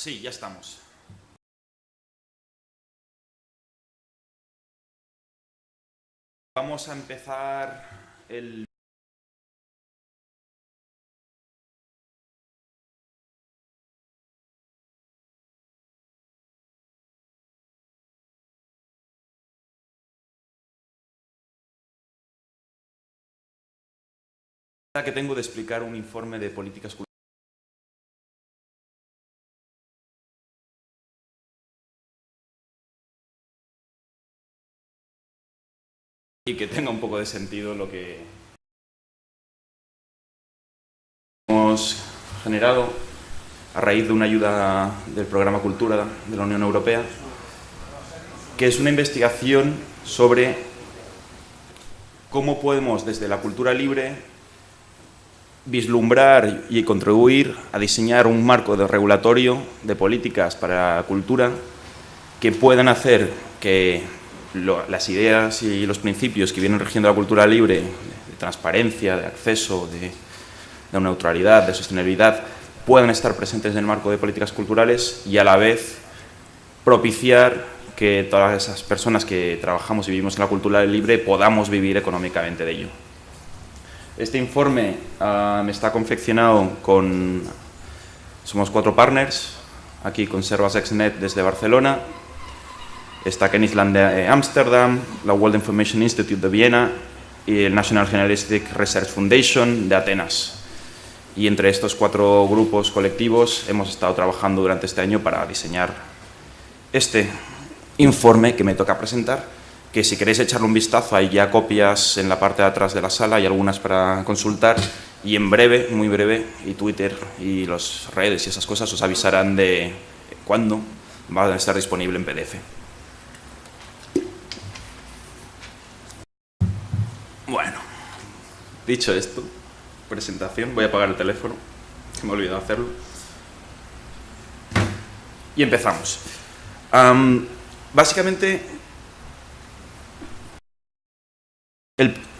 Sí, ya estamos. Vamos a empezar el... que tengo de explicar un informe de políticas culturales y que tenga un poco de sentido lo que hemos generado a raíz de una ayuda del programa Cultura de la Unión Europea, que es una investigación sobre cómo podemos desde la cultura libre vislumbrar y contribuir a diseñar un marco de regulatorio de políticas para la cultura que puedan hacer que las ideas y los principios que vienen regiendo la cultura libre, de, transparencia, de acceso, de, neutralidad, de sostenibilidad, puedan estar presentes en el marco de políticas culturales y a la vez propiciar que todas esas personas que trabajamos y vivimos en la cultura libre podamos vivir económicamente de ello. Este informe uh, está confeccionado con... Somos cuatro partners, aquí con Servas Exnet desde Barcelona, está Ken Island de Ámsterdam, la World Information Institute de Viena y el National Generalistic Research Foundation de Atenas. Y entre estos cuatro grupos colectivos hemos estado trabajando durante este año para diseñar este informe que me toca presentar, que si queréis echarle un vistazo hay ya copias en la parte de atrás de la sala y algunas para consultar y en breve, muy breve, y Twitter y las redes y esas cosas os avisarán de cuándo va a estar disponible en PDF. Dicho esto, presentación, voy a apagar el teléfono, que me he olvidado hacerlo. Y empezamos. básicamente,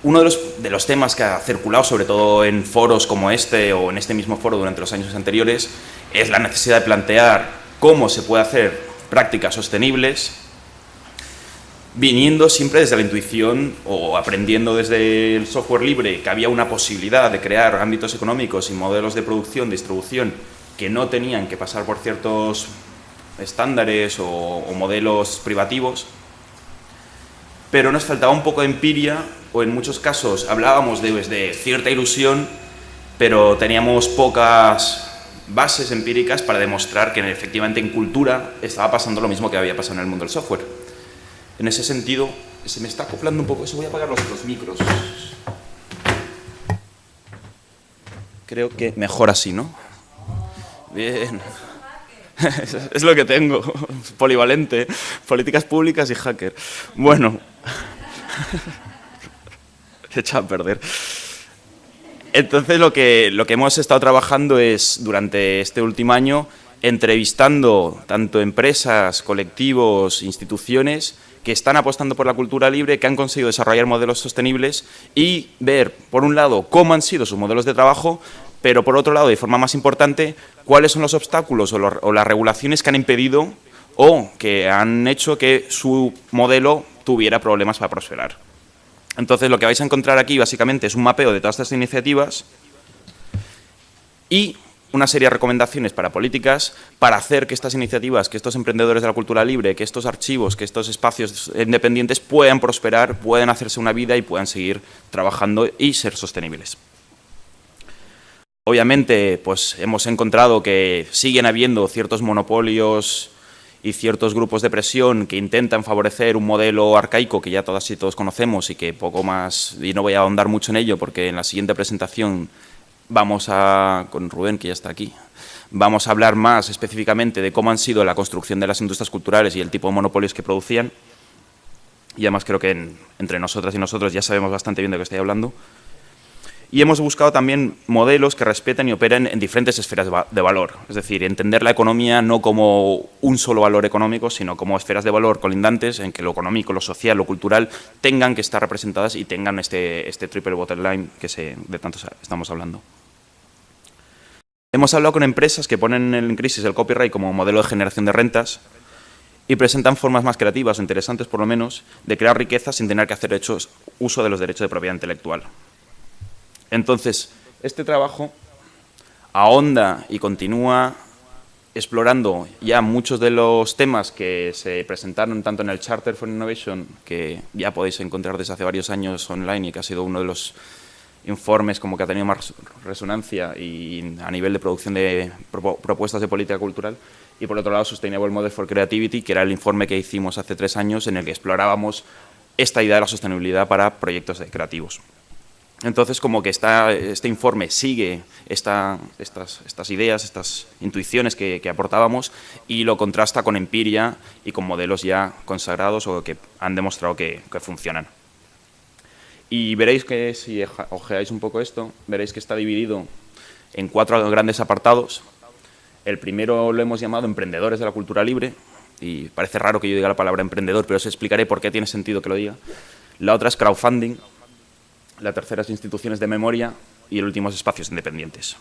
uno de los, de los, temas que ha circulado, sobre todo en foros como este o en este mismo foro durante los años anteriores, es la necesidad de plantear cómo se puede hacer prácticas sostenibles viniendo siempre desde la intuición o aprendiendo desde el software libre que había una posibilidad de crear ámbitos económicos y modelos de producción, distribución, que no tenían que pasar por ciertos estándares o, modelos privativos, pero nos faltaba un poco de empiria o en muchos casos hablábamos de, de cierta ilusión, pero teníamos pocas bases empíricas para demostrar que efectivamente en cultura estaba pasando lo mismo que había pasado en el mundo del software. En ese sentido, se me está acoplando un poco eso. Voy a apagar los, los micros. Creo que mejor así, ¿no? Bien. Es lo que tengo, polivalente, políticas públicas y hacker. Bueno, se echa a perder. Entonces lo que, lo que hemos estado trabajando es, durante este último año, entrevistando tanto empresas, colectivos, instituciones, que están apostando por la cultura libre, que han conseguido desarrollar modelos sostenibles y ver, por un lado, cómo han sido sus modelos de trabajo, pero por otro lado, de forma más importante, cuáles son los obstáculos o, las regulaciones que han impedido o que han hecho que su modelo tuviera problemas para prosperar. Entonces, lo que vais a encontrar aquí, básicamente, es un mapeo de todas estas iniciativas y una serie de recomendaciones para políticas para hacer que estas iniciativas, que estos emprendedores de la cultura libre, que estos archivos, que estos espacios independientes puedan prosperar, puedan hacerse una vida y puedan seguir trabajando y ser sostenibles. Obviamente, pues hemos encontrado que siguen habiendo ciertos monopolios y ciertos grupos de presión que intentan favorecer un modelo arcaico que ya todas y todos conocemos y que poco más, y no voy a ahondar mucho en ello porque en la siguiente presentación vamos a, con Rubén, que ya está aquí, vamos a hablar más específicamente de cómo han sido la construcción de las industrias culturales y el tipo de monopolios que producían. Y además creo que entre nosotras y nosotros ya sabemos bastante bien de qué estoy hablando. Y hemos buscado también modelos que respeten y operen en diferentes esferas de valor. Es decir, entender la economía no como un solo valor económico, sino como esferas de valor colindantes en que lo económico, lo social, lo cultural tengan que estar representadas y tengan este, este triple bottom line que se, de tanto estamos hablando. Hemos hablado con empresas que ponen en crisis el copyright como modelo de generación de rentas y presentan formas más creativas o interesantes, por lo menos, de crear riqueza sin tener que hacer hechos, uso de los derechos de propiedad intelectual. Entonces, este trabajo ahonda y continúa explorando ya muchos de los temas que se presentaron tanto en el Charter for Innovation, que ya podéis encontrar desde hace varios años online y que ha sido uno de los informes como que ha tenido más resonancia y a nivel de producción de propuestas de política cultural. Y por otro lado, Sustainable Model for Creativity, que era el informe que hicimos hace tres años en el que explorábamos esta idea de la sostenibilidad para proyectos creativos. Entonces, como que este informe sigue estas, ideas, estas intuiciones que, aportábamos y lo contrasta con empiria y con modelos ya consagrados o que han demostrado que funcionan. Y veréis que, si ojeáis un poco esto, veréis que está dividido en cuatro grandes apartados. El primero lo hemos llamado emprendedores de la cultura libre, y parece raro que yo diga la palabra emprendedor, pero os explicaré por qué tiene sentido que lo diga. La otra es crowdfunding, la tercera es instituciones de memoria y el último es espacios independientes.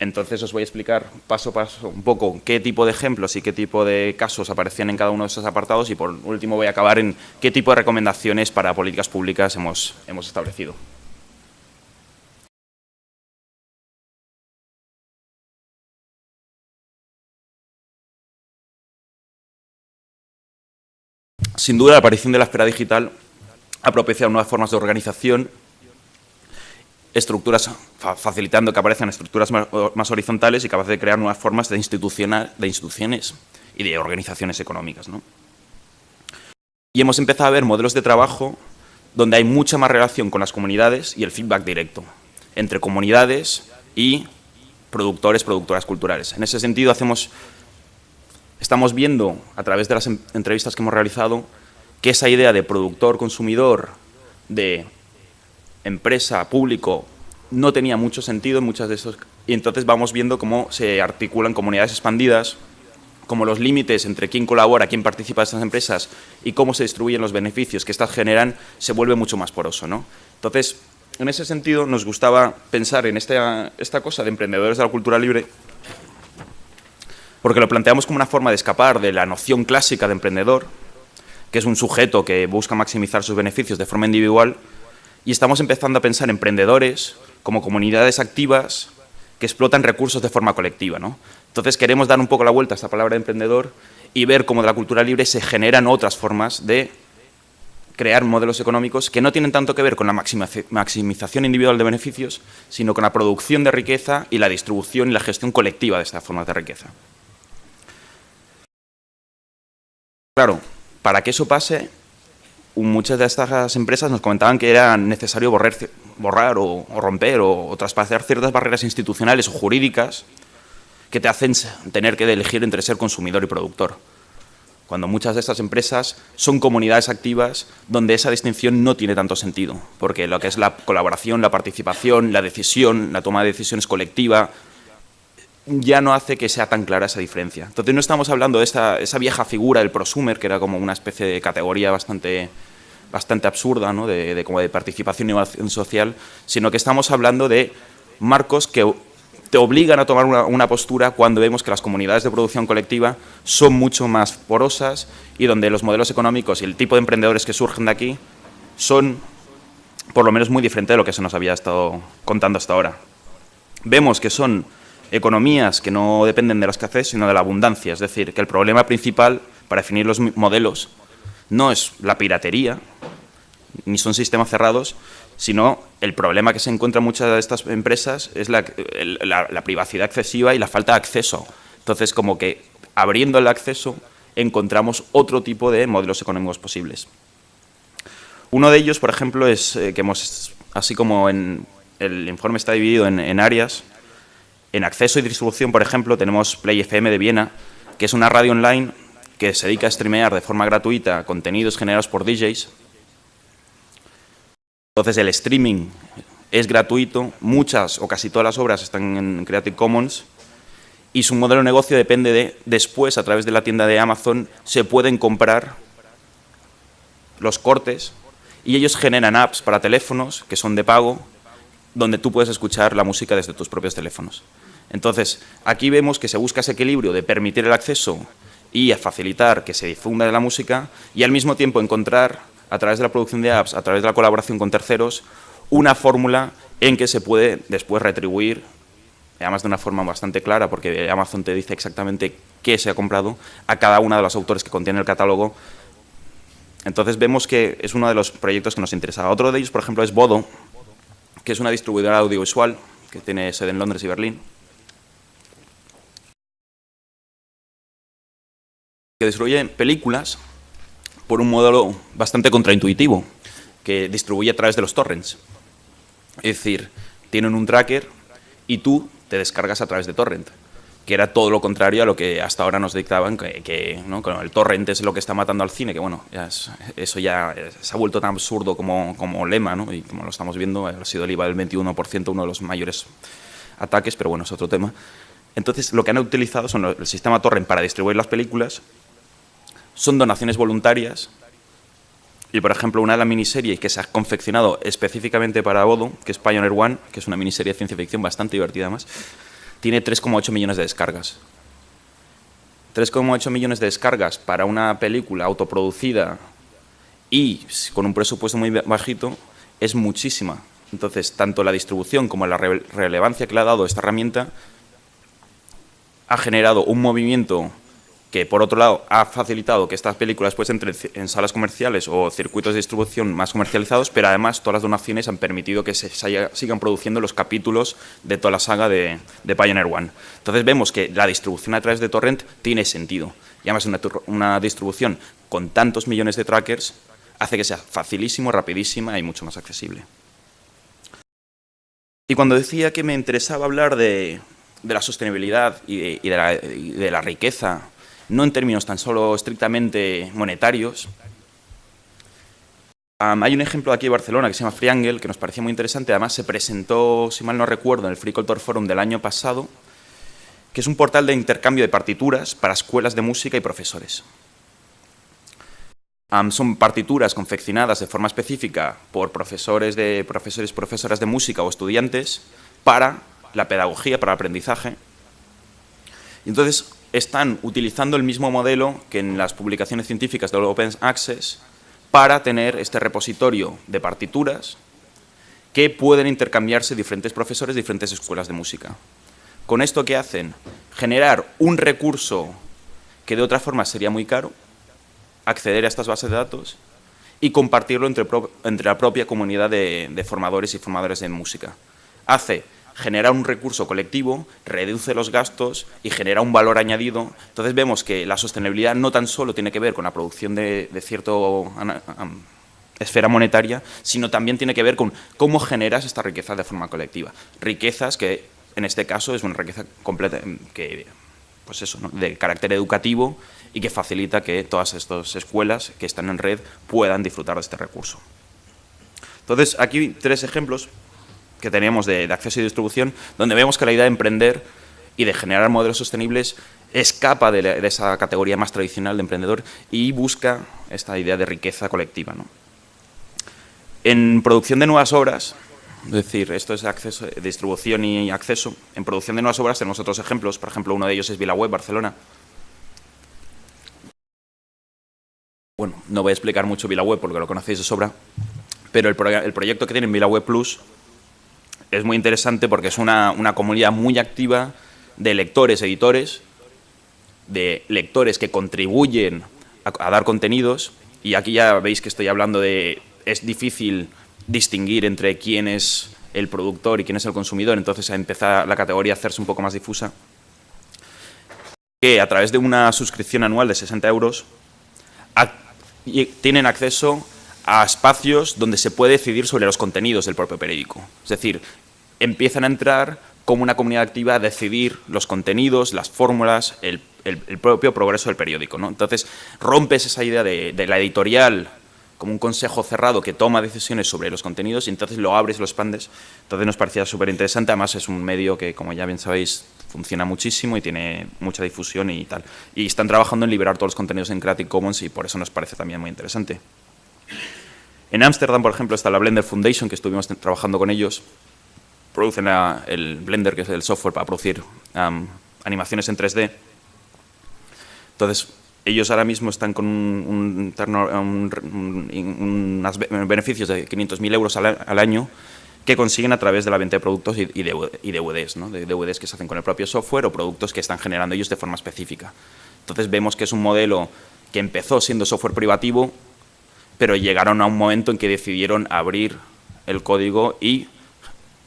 Entonces os voy a explicar paso a paso un poco qué tipo de ejemplos y qué tipo de casos aparecían en cada uno de esos apartados y por último voy a acabar en qué tipo de recomendaciones para políticas públicas hemos, hemos establecido. Sin duda, la aparición de la esfera digital ha propiciado nuevas formas de organización estructuras, facilitando que aparezcan estructuras más, horizontales y capaces de crear nuevas formas de, de instituciones y de organizaciones económicas. Y hemos empezado a ver modelos de trabajo donde hay mucha más relación con las comunidades y el feedback directo entre comunidades y productores, productoras culturales. En ese sentido, hacemos, estamos viendo, a través de las entrevistas que hemos realizado, que esa idea de productor-consumidor, de empresa, público, no tenía mucho sentido en muchas de esos... Y entonces vamos viendo cómo se articulan comunidades expandidas, cómo los límites entre quién colabora, quién participa de estas empresas y cómo se distribuyen los beneficios que estas generan se vuelve mucho más poroso. ¿no? Entonces, en ese sentido, nos gustaba pensar en esta, esta cosa de emprendedores de la cultura libre porque lo planteamos como una forma de escapar de la noción clásica de emprendedor, que es un sujeto que busca maximizar sus beneficios de forma individual, y estamos empezando a pensar en emprendedores como comunidades activas que explotan recursos de forma colectiva. ¿no? Entonces queremos dar un poco la vuelta a esta palabra de emprendedor y ver cómo de la cultura libre se generan otras formas de crear modelos económicos que no tienen tanto que ver con la maximización individual de beneficios, sino con la producción de riqueza y la distribución y la gestión colectiva de estas formas de riqueza. Claro, para que eso pase, muchas de estas empresas nos comentaban que era necesario borrar, o, romper o, traspasar ciertas barreras institucionales o jurídicas que te hacen tener que elegir entre ser consumidor y productor. Cuando muchas de estas empresas son comunidades activas donde esa distinción no tiene tanto sentido, porque lo que es la colaboración, la participación, la decisión, la toma de decisiones colectiva, ya no hace que sea tan clara esa diferencia. Entonces no estamos hablando de esa vieja figura del prosumer, que era como una especie de categoría bastante, bastante absurda, ¿no? de, como de participación y innovación social, sino que estamos hablando de marcos que te obligan a tomar una, postura cuando vemos que las comunidades de producción colectiva son mucho más porosas y donde los modelos económicos y el tipo de emprendedores que surgen de aquí son por lo menos muy diferentes de lo que se nos había estado contando hasta ahora. Vemos que son economías que no dependen de la escasez, sino de la abundancia. Es decir, que el problema principal para definir los modelos no es la piratería, ni son sistemas cerrados, sino el problema que se encuentra en muchas de estas empresas es la, privacidad excesiva y la falta de acceso. Entonces, como que abriendo el acceso encontramos otro tipo de modelos económicos posibles. Uno de ellos, por ejemplo, es eh, que hemos, así como el informe está dividido en áreas, en acceso y distribución, por ejemplo, tenemos Play FM de Viena, que es una radio online que se dedica a streamear de forma gratuita contenidos generados por DJs. Entonces el streaming es gratuito, muchas o casi todas las obras están en Creative Commons y su modelo de negocio depende de, después, a través de la tienda de Amazon, se pueden comprar los cortes y ellos generan apps para teléfonos que son de pago, donde tú puedes escuchar la música desde tus propios teléfonos. Entonces, aquí vemos que se busca ese equilibrio de permitir el acceso y a facilitar que se difunda la música y al mismo tiempo encontrar, a través de la producción de apps, a través de la colaboración con terceros, una fórmula en que se puede después retribuir, además de una forma bastante clara, porque Amazon te dice exactamente qué se ha comprado, a cada uno de los autores que contiene el catálogo. Entonces vemos que es uno de los proyectos que nos interesa. Otro de ellos, por ejemplo, es Bodo, que es una distribuidora audiovisual que tiene sede en Londres y Berlín, que películas por un modelo bastante contraintuitivo, que distribuye a través de los torrents. Es decir, tienen un tracker y tú te descargas a través de torrent, que era todo lo contrario a lo que hasta ahora nos dictaban, que, el torrent es lo que está matando al cine, que bueno, eso ya se ha vuelto tan absurdo como, como lema, ¿no? y como lo estamos viendo, ha sido el IVA del 21%, uno de los mayores ataques, pero bueno, es otro tema. Entonces, lo que han utilizado son el sistema torrent para distribuir las películas son donaciones voluntarias. Y, por ejemplo, una de las miniseries que se ha confeccionado específicamente para Bodo, que es Pioneer One, que es una miniserie de ciencia ficción bastante divertida además, tiene 3,8 millones de descargas. 3,8 millones de descargas para una película autoproducida y con un presupuesto muy bajito es muchísima. Entonces, tanto la distribución como la relevancia que le ha dado esta herramienta ha generado un movimiento que por otro lado ha facilitado que estas películas pues entren en salas comerciales o circuitos de distribución más comercializados, pero además todas las donaciones han permitido que se sigan produciendo los capítulos de toda la saga de, Pioneer One. Entonces vemos que la distribución a través de Torrent tiene sentido. Y además una, una distribución con tantos millones de trackers hace que sea facilísimo, rapidísima y mucho más accesible. Y cuando decía que me interesaba hablar de, la sostenibilidad y de la riqueza no en términos tan solo estrictamente monetarios. hay un ejemplo aquí de Barcelona que se llama Freeangle, que nos parecía muy interesante, además se presentó, si mal no recuerdo, en el Free Culture Forum del año pasado, que es un portal de intercambio de partituras para escuelas de música y profesores. son partituras confeccionadas de forma específica por profesores, de, profesores profesoras de música o estudiantes para la pedagogía, para el aprendizaje. entonces, están utilizando el mismo modelo que en las publicaciones científicas de Open Access para tener este repositorio de partituras que pueden intercambiarse diferentes profesores diferentes escuelas de música. Con esto, ¿qué hacen? Generar un recurso que de otra forma sería muy caro, acceder a estas bases de datos y compartirlo entre, la propia comunidad de, formadores y formadores de música. Hace genera un recurso colectivo, reduce los gastos y genera un valor añadido. Entonces vemos que la sostenibilidad no tan solo tiene que ver con la producción de, cierta esfera monetaria, sino también tiene que ver con cómo generas esta riqueza de forma colectiva. Riquezas que en este caso es una riqueza completa que, pues eso, de carácter educativo y que facilita que todas estas escuelas que están en red puedan disfrutar de este recurso. Entonces, aquí tres ejemplos que teníamos de, acceso y distribución, donde vemos que la idea de emprender y de generar modelos sostenibles escapa de, esa categoría más tradicional de emprendedor y busca esta idea de riqueza colectiva. En producción de nuevas obras, es decir, esto es acceso, distribución y acceso, en producción de nuevas obras tenemos otros ejemplos, por ejemplo, uno de ellos es VilaWeb Barcelona. Bueno, no voy a explicar mucho VilaWeb porque lo conocéis de sobra, pero el, el proyecto que tiene VilaWeb Plus es muy interesante porque es una, comunidad muy activa de lectores, editores, de lectores que contribuyen a, dar contenidos. Y aquí ya veis que estoy hablando de... es difícil distinguir entre quién es el productor y quién es el consumidor, entonces a empezar la categoría a hacerse un poco más difusa, que a través de una suscripción anual de 60 euros tienen acceso a espacios donde se puede decidir sobre los contenidos del propio periódico. Es decir, empiezan a entrar como una comunidad activa a decidir los contenidos, las fórmulas, el, propio progreso del periódico. ¿no? Entonces, rompes esa idea de, la editorial como un consejo cerrado que toma decisiones sobre los contenidos y entonces lo abres, lo expandes. Entonces nos parecía súper interesante, además es un medio que, como ya bien sabéis, funciona muchísimo y tiene mucha difusión y tal. Y están trabajando en liberar todos los contenidos en Creative Commons y por eso nos parece también muy interesante. En Ámsterdam, por ejemplo, está la Blender Foundation, que estuvimos trabajando con ellos, producen el Blender, que es el software para producir animaciones en 3D. Entonces, ellos ahora mismo están con un, unos beneficios de 500.000 euros al, año que consiguen a través de la venta de productos y, DVDs, ¿no? de DVDs que se hacen con el propio software o productos que están generando ellos de forma específica. Entonces vemos que es un modelo que empezó siendo software privativo, pero llegaron a un momento en que decidieron abrir el código y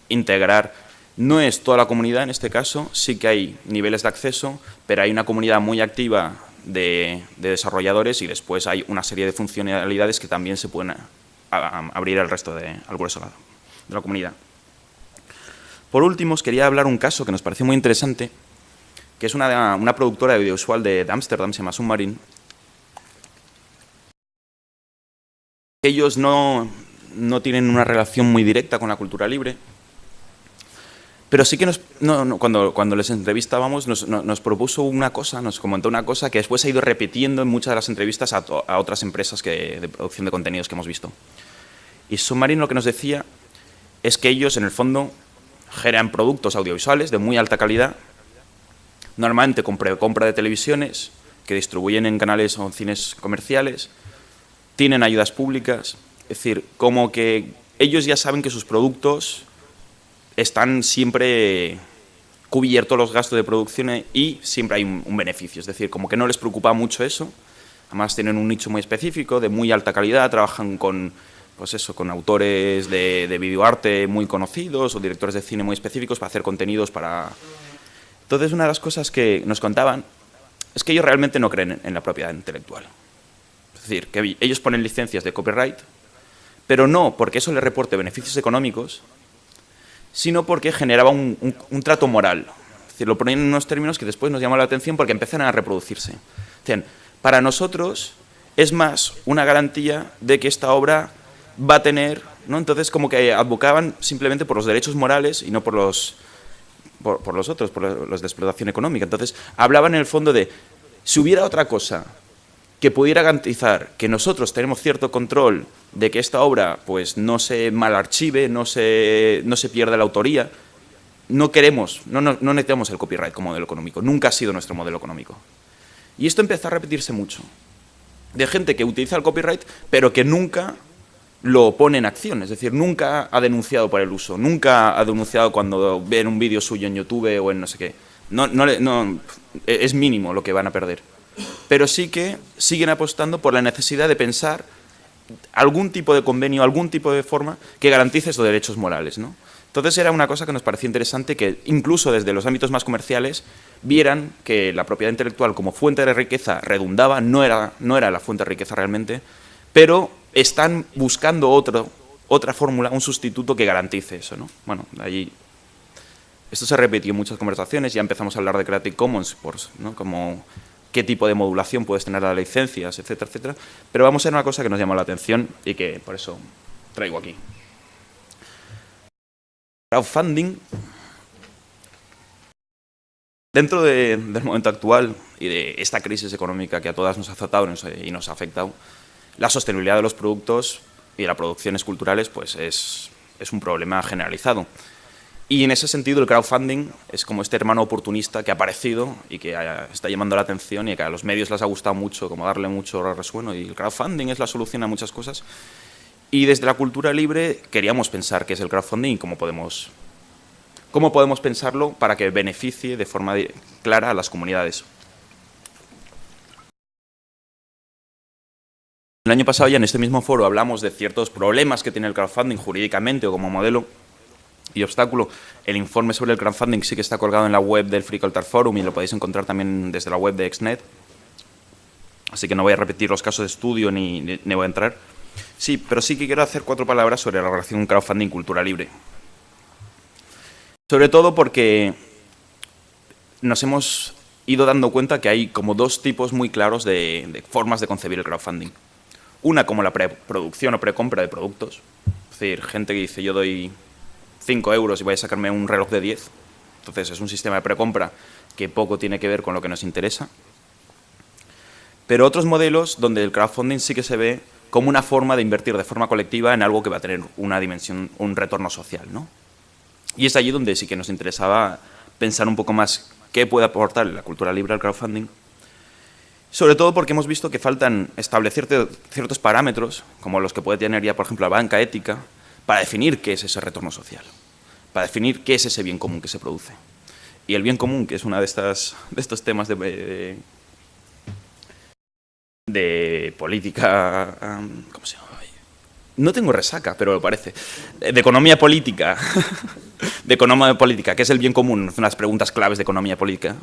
integrar. No es toda la comunidad en este caso, sí que hay niveles de acceso, pero hay una comunidad muy activa de, desarrolladores y después hay una serie de funcionalidades que también se pueden abrir al resto de, al grueso de la comunidad. Por último, os quería hablar un caso que nos pareció muy interesante, que es una, una productora audiovisual de, de Ámsterdam, se llama Submarine. Ellos no, no tienen una relación muy directa con la cultura libre, pero sí que cuando, cuando les entrevistábamos nos, propuso una cosa, nos comentó una cosa que después ha ido repitiendo en muchas de las entrevistas a, otras empresas de producción de contenidos que hemos visto. Y Submarine lo que nos decía es que ellos, en el fondo, generan productos audiovisuales de muy alta calidad, normalmente con compra de televisiones, que distribuyen en canales o en cines comerciales, tienen ayudas públicas, es decir, como que ellos ya saben que sus productos están siempre cubiertos los gastos de producción y siempre hay un, beneficio. Es decir, como que no les preocupa mucho eso. Además tienen un nicho muy específico, de muy alta calidad, trabajan con, pues eso, con autores de, de videoarte muy conocidos o directores de cine muy específicos para hacer contenidos para... Entonces, una de las cosas que nos contaban es que ellos realmente no creen en la propiedad intelectual. Es decir, que ellos ponen licencias de copyright, pero no porque eso les reporte beneficios económicos, sino porque generaba un, trato moral. Es decir, lo ponían en unos términos que después nos llamó la atención porque empiezan a reproducirse. para nosotros es más una garantía de que esta obra va a tener, ¿no? entonces como que advocaban simplemente por los derechos morales y no por los, por los otros, por los de explotación económica. Entonces hablaban en el fondo de, si hubiera otra cosa que pudiera garantizar que nosotros tenemos cierto control de que esta obra pues, no se malarchive, no se, no se pierda la autoría, no queremos, no, no, necesitamos el copyright como modelo económico, nunca ha sido nuestro modelo económico. Y esto empieza a repetirse mucho, de gente que utiliza el copyright, pero que nunca lo pone en acción, es decir, nunca ha denunciado por el uso, nunca ha denunciado cuando ven un vídeo suyo en YouTube o en no sé qué. No, no, es mínimo lo que van a perder pero sí que siguen apostando por la necesidad de pensar algún tipo de convenio, algún tipo de forma que garantice esos derechos morales. ¿no? Entonces era una cosa que nos parecía interesante que incluso desde los ámbitos más comerciales vieran que la propiedad intelectual como fuente de riqueza redundaba, no era, no era la fuente de riqueza realmente, pero están buscando otra fórmula, un sustituto que garantice eso. ¿no? Bueno, allí esto se repitió en muchas conversaciones, ya empezamos a hablar de Creative Commons ¿no? como qué tipo de modulación puedes tener las licencias, etcétera, etcétera. Pero vamos a ver una cosa que nos llama la atención y que por eso traigo aquí. Crowdfunding. Dentro del momento actual y de esta crisis económica que a todas nos ha azotado y nos ha afectado, la sostenibilidad de los productos y de las producciones culturales pues es, es un problema generalizado. Y en ese sentido el crowdfunding es como este hermano oportunista que ha aparecido y que está llamando la atención y que a los medios les ha gustado mucho, como darle mucho resueno. Y el crowdfunding es la solución a muchas cosas. Y desde la cultura libre queríamos pensar qué es el crowdfunding y cómo podemos, cómo podemos pensarlo para que beneficie de forma clara a las comunidades. El año pasado ya en este mismo foro hablamos de ciertos problemas que tiene el crowdfunding jurídicamente o como modelo y obstáculo. El informe sobre el crowdfunding sí que está colgado en la web del Free Culture Forum y lo podéis encontrar también desde la web de Exnet. Así que no voy a repetir los casos de estudio ni, ni, voy a entrar. Sí, pero sí que quiero hacer cuatro palabras sobre la relación crowdfunding-cultura libre. Sobre todo porque nos hemos ido dando cuenta que hay como dos tipos muy claros de, de formas de concebir el crowdfunding. Una como la preproducción o precompra de productos. Es decir, gente que dice yo doy 5 euros y voy a sacarme un reloj de 10. Entonces es un sistema de precompra que poco tiene que ver con lo que nos interesa. Pero otros modelos donde el crowdfunding sí que se ve como una forma de invertir de forma colectiva en algo que va a tener una dimensión, un retorno social. ¿no? Y es allí donde sí que nos interesaba pensar un poco más qué puede aportar la cultura libre al crowdfunding, sobre todo porque hemos visto que faltan establecer ciertos parámetros, como los que puede tener ya, por ejemplo, la banca ética, para definir qué es ese retorno social, para definir qué es ese bien común que se produce. Y el bien común, que es uno de, de estos temas de, de, política... ¿Cómo se llama? No tengo resaca, pero lo parece. De economía política. de economía política, ¿qué es el bien común? Son las preguntas claves de economía política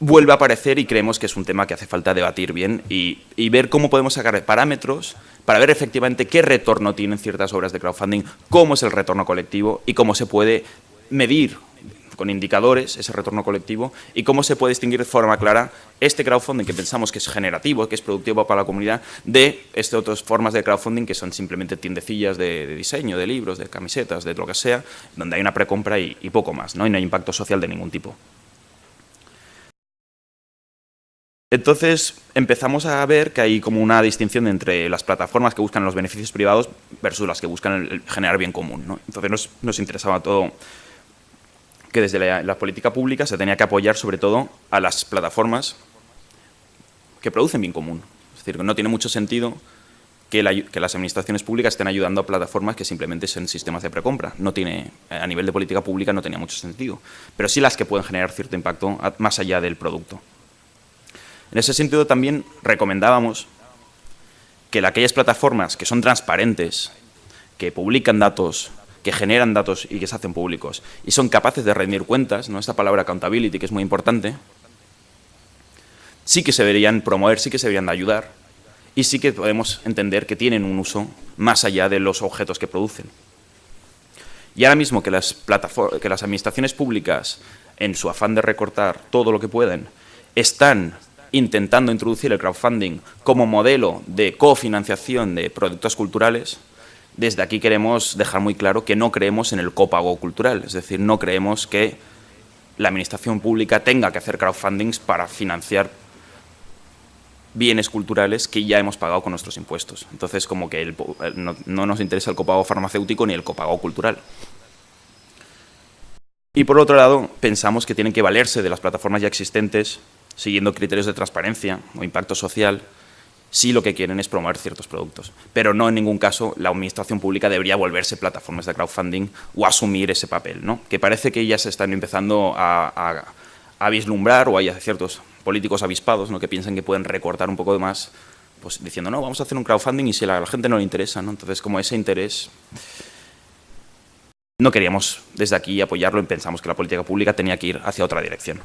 vuelve a aparecer y creemos que es un tema que hace falta debatir bien y, ver cómo podemos sacar parámetros para ver efectivamente qué retorno tienen ciertas obras de crowdfunding, cómo es el retorno colectivo y cómo se puede medir con indicadores ese retorno colectivo y cómo se puede distinguir de forma clara este crowdfunding que pensamos que es generativo, que es productivo para la comunidad, de estas otras formas de crowdfunding que son simplemente tiendecillas de, diseño, de libros, de camisetas, de lo que sea, donde hay una precompra y, y poco más, ¿no? y no hay impacto social de ningún tipo. Entonces empezamos a ver que hay como una distinción entre las plataformas que buscan los beneficios privados versus las que buscan generar bien común. Entonces nos, interesaba todo que desde la, política pública se tenía que apoyar sobre todo a las plataformas que producen bien común. Es decir, que no tiene mucho sentido que, las administraciones públicas estén ayudando a plataformas que simplemente son sistemas de precompra. No tiene, a nivel de política pública no tenía mucho sentido. Pero sí las que pueden generar cierto impacto más allá del producto. En ese sentido también recomendábamos que aquellas plataformas que son transparentes, que publican datos, que generan datos y que se hacen públicos y son capaces de rendir cuentas, ¿no? esta palabra accountability que es muy importante, sí que se deberían promover, sí que se deberían ayudar y sí que podemos entender que tienen un uso más allá de los objetos que producen. Y ahora mismo que las, que las administraciones públicas, en su afán de recortar todo lo que pueden, están intentando introducir el crowdfunding como modelo de cofinanciación de productos culturales, desde aquí queremos dejar muy claro que no creemos en el copago cultural, es decir, no creemos que la administración pública tenga que hacer crowdfundings para financiar bienes culturales que ya hemos pagado con nuestros impuestos. Entonces, como que no, no nos interesa el copago farmacéutico ni el copago cultural. Y por otro lado, pensamos que tienen que valerse de las plataformas ya existentes siguiendo criterios de transparencia o impacto social, si lo que quieren es promover ciertos productos. Pero no en ningún caso la administración pública debería volverse plataformas de crowdfunding o asumir ese papel, ¿no? que parece que ya se están empezando a, vislumbrar o hay ciertos políticos avispados ¿no? que piensan que pueden recortar un poco de más pues, diciendo, no, vamos a hacer un crowdfunding y si a la gente no le interesa. ¿no? Entonces, como ese interés no queríamos desde aquí apoyarlo y pensamos que la política pública tenía que ir hacia otra dirección.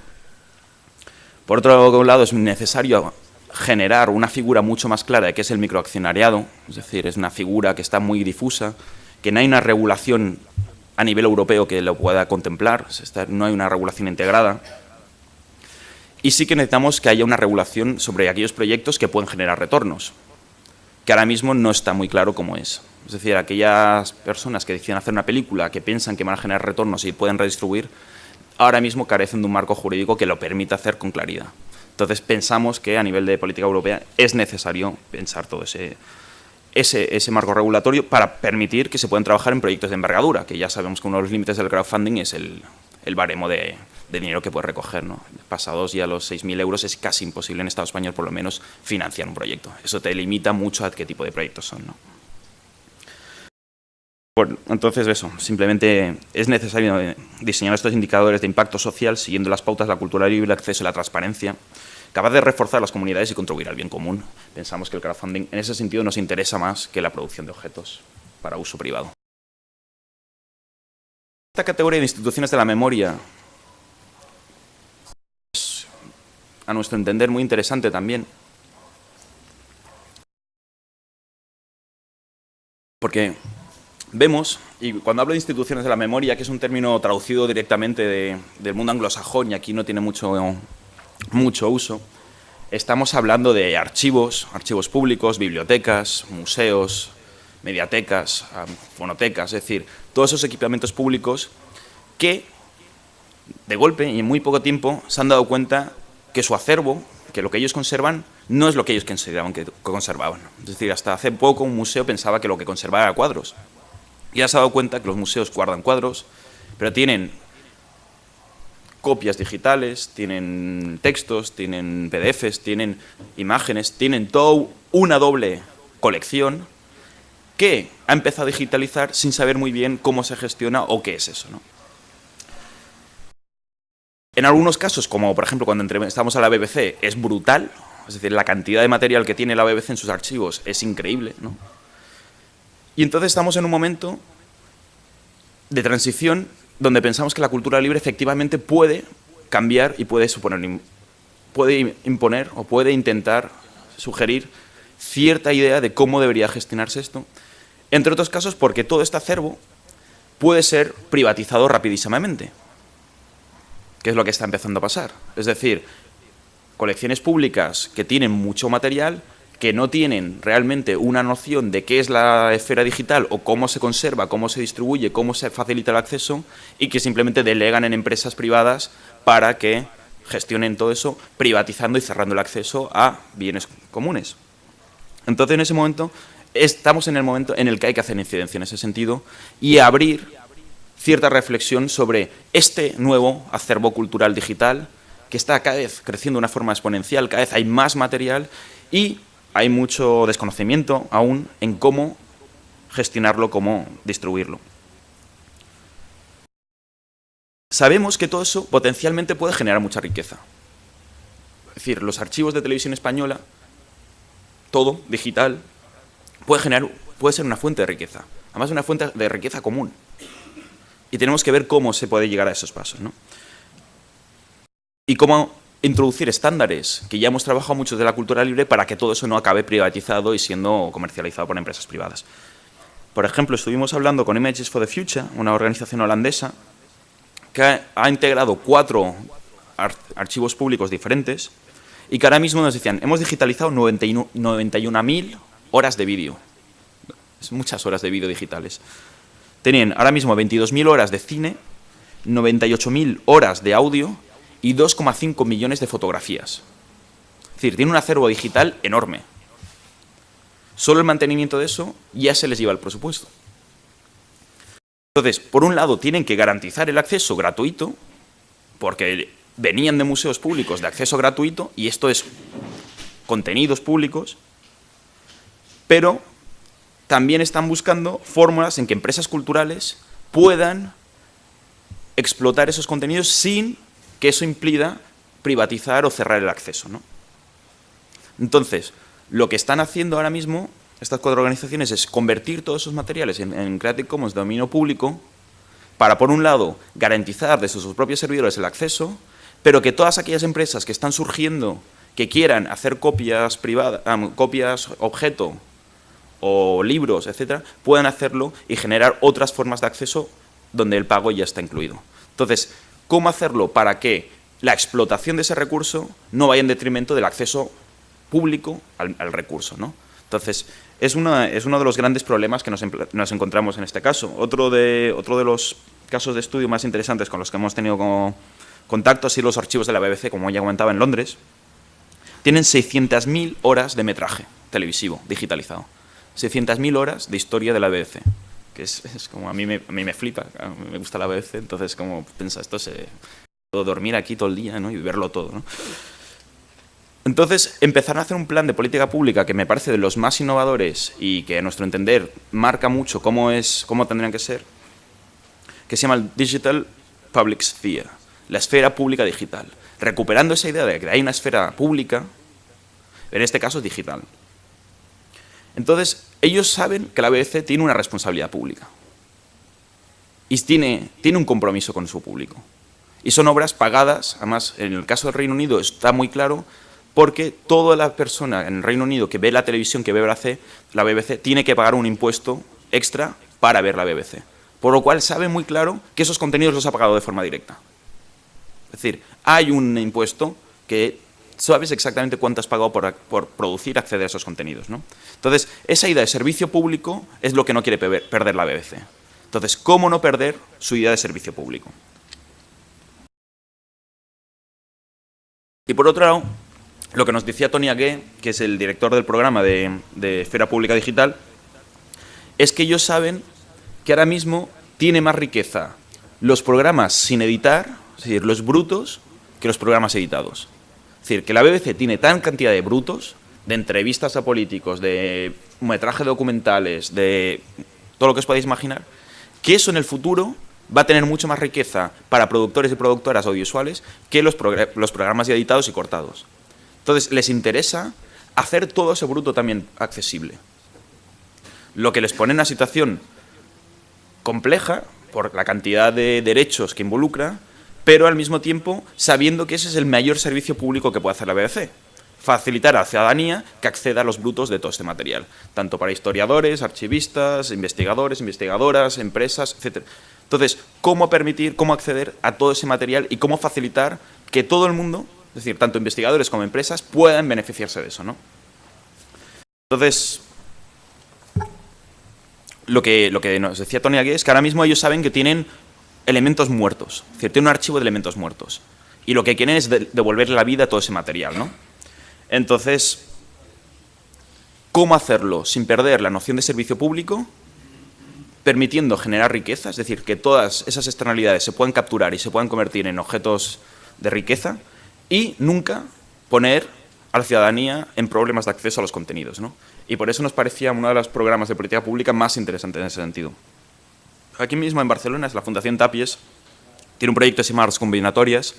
Por otro lado, es necesario generar una figura mucho más clara de qué es el microaccionariado, es decir, es una figura que está muy difusa, que no hay una regulación a nivel europeo que lo pueda contemplar, no hay una regulación integrada. Y sí que necesitamos que haya una regulación sobre aquellos proyectos que pueden generar retornos, que ahora mismo no está muy claro cómo es. Es decir, aquellas personas que deciden hacer una película que piensan que van a generar retornos y pueden redistribuir, ahora mismo carecen de un marco jurídico que lo permita hacer con claridad. Entonces pensamos que a nivel de política europea es necesario pensar todo ese, ese, marco regulatorio para permitir que se puedan trabajar en proyectos de envergadura, que ya sabemos que uno de los límites del crowdfunding es el, baremo de, dinero que puede recoger. ¿no? Pasados ya los 6.000 euros es casi imposible en Estado español por lo menos financiar un proyecto. Eso te limita mucho a qué tipo de proyectos son. ¿no? Entonces eso, simplemente es necesario diseñar estos indicadores de impacto social siguiendo las pautas de la cultura libre, el acceso y la transparencia, capaz de reforzar las comunidades y contribuir al bien común. Pensamos que el crowdfunding en ese sentido nos interesa más que la producción de objetos para uso privado. Esta categoría de instituciones de la memoria es, a nuestro entender, muy interesante también. Porque vemos, y cuando hablo de instituciones de la memoria, que es un término traducido directamente del mundo anglosajón y aquí no tiene mucho, mucho uso, estamos hablando de archivos, archivos públicos, bibliotecas, museos, mediatecas, fonotecas, es decir, todos esos equipamientos públicos que de golpe y en muy poco tiempo se han dado cuenta que su acervo, que lo que ellos conservan, no es lo que ellos consideraban que conservaban. Es decir, hasta hace poco un museo pensaba que lo que conservaba era cuadros. Y has dado cuenta que los museos guardan cuadros, pero tienen copias digitales, tienen textos, tienen PDFs, tienen imágenes, tienen toda una doble colección que ha empezado a digitalizar sin saber muy bien cómo se gestiona o qué es eso. ¿no? En algunos casos, como por ejemplo cuando entrevistamos a la BBC, es brutal, es decir, la cantidad de material que tiene la BBC en sus archivos es increíble. ¿no? Y entonces estamos en un momento de transición donde pensamos que la cultura libre efectivamente puede cambiar y puede, suponer, puede imponer o puede intentar sugerir cierta idea de cómo debería gestionarse esto, entre otros casos porque todo este acervo puede ser privatizado rapidísimamente, que es lo que está empezando a pasar. Es decir, colecciones públicas que tienen mucho material que no tienen realmente una noción de qué es la esfera digital o cómo se conserva, cómo se distribuye, cómo se facilita el acceso y que simplemente delegan en empresas privadas para que gestionen todo eso, privatizando y cerrando el acceso a bienes comunes. Entonces, en ese momento, estamos en el momento en el que hay que hacer incidencia en ese sentido y abrir cierta reflexión sobre este nuevo acervo cultural digital que está cada vez creciendo de una forma exponencial, cada vez hay más material y hay mucho desconocimiento aún en cómo gestionarlo, cómo distribuirlo. Sabemos que todo eso potencialmente puede generar mucha riqueza. Es decir, los archivos de televisión española, todo digital, puede, generar, puede ser una fuente de riqueza. Además, una fuente de riqueza común. Y tenemos que ver cómo se puede llegar a esos pasos. ¿no? Y cómo introducir estándares, que ya hemos trabajado mucho de la cultura libre para que todo eso no acabe privatizado y siendo comercializado por empresas privadas. Por ejemplo, estuvimos hablando con Images for the Future, una organización holandesa, que ha integrado cuatro archivos públicos diferentes y que ahora mismo nos decían, hemos digitalizado 91.000 horas de vídeo. Es muchas horas de vídeo digitales. Tenían ahora mismo 22.000 horas de cine, 98.000 horas de audio y 2,5 millones de fotografías. Es decir, tiene un acervo digital enorme. Solo el mantenimiento de eso ya se les lleva el presupuesto. Entonces, por un lado, tienen que garantizar el acceso gratuito, porque venían de museos públicos de acceso gratuito, y esto es contenidos públicos, pero también están buscando fórmulas en que empresas culturales puedan explotar esos contenidos sin que eso implica privatizar o cerrar el acceso. ¿no? Entonces, lo que están haciendo ahora mismo estas cuatro organizaciones es convertir todos esos materiales en, Creative Commons de dominio público para, por un lado, garantizar desde sus propios servidores el acceso, pero que todas aquellas empresas que están surgiendo que quieran hacer copias privadas, copias objeto o libros, etcétera, puedan hacerlo y generar otras formas de acceso donde el pago ya está incluido. Entonces, cómo hacerlo para que la explotación de ese recurso no vaya en detrimento del acceso público al, recurso. ¿no? Entonces, es, una, es, uno de los grandes problemas que nos, nos, encontramos en este caso. Otro de, otro de los casos de estudio más interesantes con los que hemos tenido contacto ha sido los archivos de la BBC, como ya comentaba, en Londres. Tienen 600.000 horas de metraje televisivo digitalizado. 600.000 horas de historia de la BBC que es, como a mí, me, a mí me flipa, me gusta la BBC, entonces como piensa, esto se... Puedo dormir aquí todo el día ¿no? y verlo todo. ¿no? Entonces, empezaron a hacer un plan de política pública que me parece de los más innovadores y que a nuestro entender marca mucho cómo, es, cómo tendrían que ser, que se llama el Digital Public Sphere, la esfera pública digital, recuperando esa idea de que hay una esfera pública, en este caso digital. Entonces, ellos saben que la BBC tiene una responsabilidad pública y tiene, tiene un compromiso con su público. Y son obras pagadas, además en el caso del Reino Unido está muy claro, porque toda la persona en el Reino Unido que ve la televisión, que ve la BBC, la BBC tiene que pagar un impuesto extra para ver la BBC. Por lo cual sabe muy claro que esos contenidos los ha pagado de forma directa. Es decir, hay un impuesto que sabes exactamente cuánto has pagado por, por producir, acceder a esos contenidos. ¿no? Entonces, esa idea de servicio público es lo que no quiere perder la BBC. Entonces, ¿cómo no perder su idea de servicio público? Y por otro lado, lo que nos decía Tony Agué, que es el director del programa de, de Esfera Pública Digital, es que ellos saben que ahora mismo tiene más riqueza los programas sin editar es decir, los brutos que los programas editados. Es decir, que la BBC tiene tan cantidad de brutos, de entrevistas a políticos, de metraje documentales, de todo lo que os podáis imaginar, que eso en el futuro va a tener mucho más riqueza para productores y productoras audiovisuales que los, los programas editados y cortados. Entonces, les interesa hacer todo ese bruto también accesible. Lo que les pone en una situación compleja por la cantidad de derechos que involucra, pero al mismo tiempo sabiendo que ese es el mayor servicio público que puede hacer la BBC. Facilitar a la ciudadanía que acceda a los brutos de todo este material, tanto para historiadores, archivistas, investigadores, investigadoras, empresas, etc. Entonces, ¿cómo permitir, cómo acceder a todo ese material y cómo facilitar que todo el mundo, es decir, tanto investigadores como empresas, puedan beneficiarse de eso, ¿no? Entonces, lo que, lo que nos decía Tony aquí es que ahora mismo ellos saben que tienen elementos muertos, es tienen un archivo de elementos muertos. Y lo que quieren es devolverle la vida a todo ese material, ¿no? Entonces, ¿cómo hacerlo sin perder la noción de servicio público? Permitiendo generar riqueza, es decir, que todas esas externalidades se puedan capturar y se puedan convertir en objetos de riqueza y nunca poner a la ciudadanía en problemas de acceso a los contenidos. ¿no? Y por eso nos parecía uno de los programas de política pública más interesantes en ese sentido. Aquí mismo en Barcelona, es la Fundación Tapies, tiene un proyecto que se llama Combinatorias,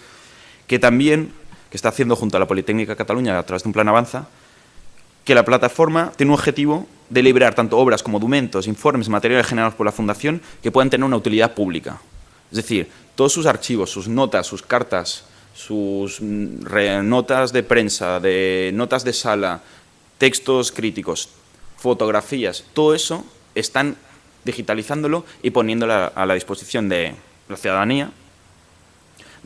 que también, que está haciendo junto a la Politécnica de Cataluña a través de un plan Avanza, que la plataforma tiene un objetivo de liberar tanto obras como documentos, informes, materiales generados por la Fundación que puedan tener una utilidad pública. Es decir, todos sus archivos, sus notas, sus cartas, sus mm, notas de prensa, de notas de sala, textos críticos, fotografías, todo eso están digitalizándolo y poniéndolo a la disposición de la ciudadanía